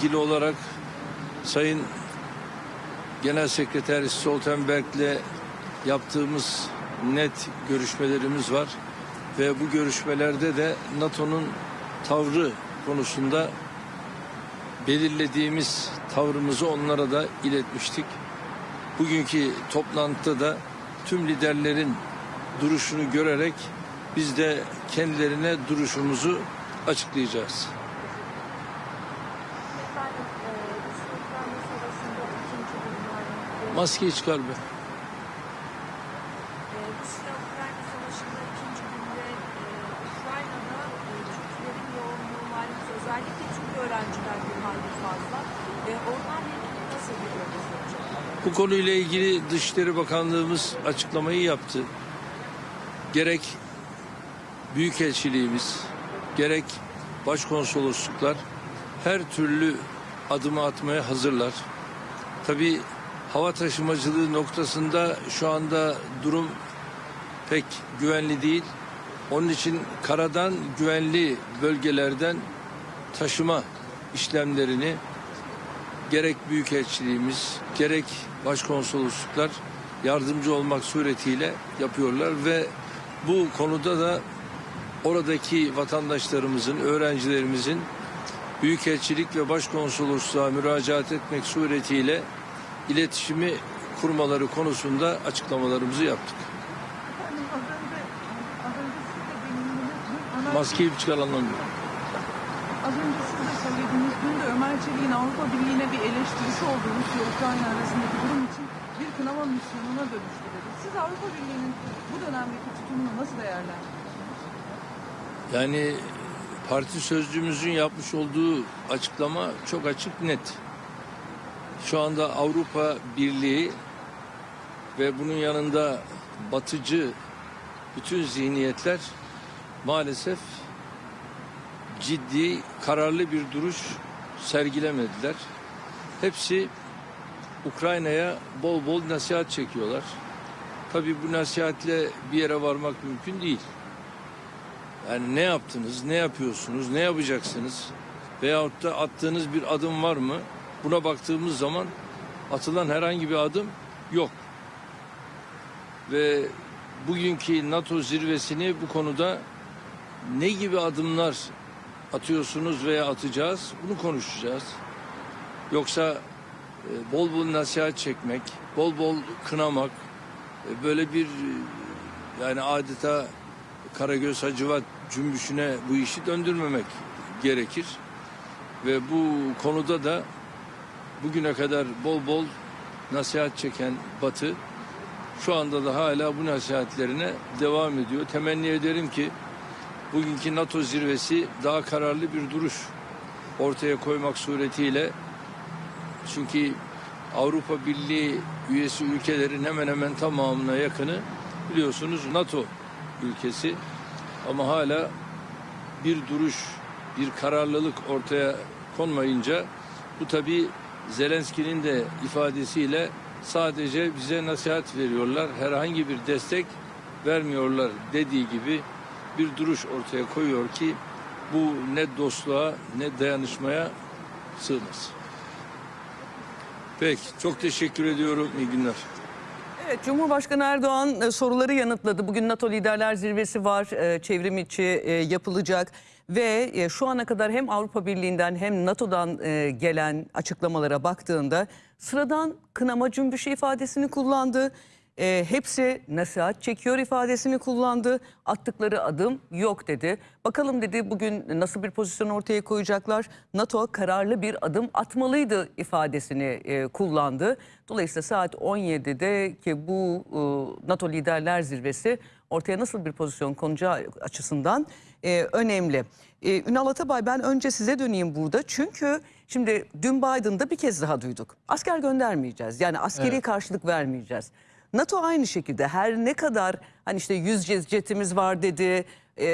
ilgili olarak Sayın Genel Sekreter Stoltenberg'le yaptığımız net görüşmelerimiz var ve bu görüşmelerde de NATO'nun tavrı konusunda belirlediğimiz tavrımızı onlara da iletmiştik. Bugünkü toplantıda da tüm liderlerin duruşunu görerek biz de kendilerine duruşumuzu açıklayacağız. Efendim, e, Rusya-Ukrayna savaşında ikinci günler, Maskeyi çıkar be. e, Rusya-Ukrayna savaşında ikinci günde e, Ukrayna'da e, Türklerin yoğunluğu malum özellikle Türk öğrenciler bir hayli fazla. E, onlarla ilgili nasıl bir? Bu konuyla ilgili Dışişleri Bakanlığımız açıklamayı yaptı. Gerek Büyükelçiliğimiz, gerek başkonsolosluklar her türlü adımı atmaya hazırlar. Tabii hava taşımacılığı noktasında şu anda durum pek güvenli değil. Onun için karadan güvenli bölgelerden taşıma işlemlerini gerek büyükelçiliğimiz gerek başkonsolosluklar yardımcı olmak suretiyle yapıyorlar ve bu konuda da oradaki vatandaşlarımızın, öğrencilerimizin büyükelçilik ve başkonsolosluğa müracaat etmek suretiyle iletişimi kurmaları konusunda açıklamalarımızı yaptık. Maskeyi bir çıkar anlamıyorum. az önce siz de söylediğiniz dün de Ömer Çelik'in Avrupa Birliği'ne bir eleştirisi oldu Rusya-Ukrayna arasındaki durum için bir kınama misyonuna dönüştü dedi. Siz Avrupa Birliği'nin bu dönemdeki tutumunu nasıl değerlendiriyorsunuz? Yani parti sözcümüzün yapmış olduğu açıklama çok açık net. Şu anda Avrupa Birliği ve bunun yanında batıcı bütün zihniyetler maalesef ciddi, kararlı bir duruş sergilemediler. Hepsi Ukrayna'ya bol bol nasihat çekiyorlar. Tabii bu nasihatle bir yere varmak mümkün değil. Yani ne yaptınız, ne yapıyorsunuz, ne yapacaksınız veyahut da attığınız bir adım var mı? Buna baktığımız zaman atılan herhangi bir adım yok. Ve bugünkü NATO zirvesini bu konuda ne gibi adımlar atıyorsunuz veya atacağız bunu konuşacağız. Yoksa e, bol bol nasihat çekmek, bol bol kınamak, e, böyle bir e, yani adeta Karagöz Hacivat cümbüşüne bu işi döndürmemek gerekir. Ve bu konuda da bugüne kadar bol bol nasihat çeken Batı şu anda da hala bu nasihatlerine devam ediyor. Temenni ederim ki bugünkü NATO zirvesi daha kararlı bir duruş ortaya koymak suretiyle çünkü Avrupa Birliği üyesi ülkelerin hemen hemen tamamına yakını biliyorsunuz NATO ülkesi ama hala bir duruş, bir kararlılık ortaya konmayınca bu tabi Zelenski'nin de ifadesiyle sadece bize nasihat veriyorlar, herhangi bir destek vermiyorlar dediği gibi bir duruş ortaya koyuyor ki bu ne dostluğa ne dayanışmaya sığmaz. Peki, çok teşekkür ediyorum. İyi günler. Evet, Cumhurbaşkanı Erdoğan e, soruları yanıtladı. Bugün NATO Liderler Zirvesi var, e, çevrim içi e, yapılacak ve e, şu ana kadar hem Avrupa Birliği'nden hem NATO'dan e, gelen açıklamalara baktığında sıradan kınama cümbüşü ifadesini kullandı. E, hepsi nasihat çekiyor ifadesini kullandı. Attıkları adım yok dedi. Bakalım dedi bugün nasıl bir pozisyon ortaya koyacaklar. NATO kararlı bir adım atmalıydı ifadesini kullandı. Dolayısıyla saat 17'de ki bu NATO Liderler Zirvesi ortaya nasıl bir pozisyon konacağı açısından e, önemli. E, Ünal Atabay ben önce size döneyim burada. Çünkü şimdi dün Biden'da bir kez daha duyduk. Asker göndermeyeceğiz. Yani askeri Evet. karşılık vermeyeceğiz. NATO aynı şekilde her ne kadar hani işte 100 jetimiz var dedi. e,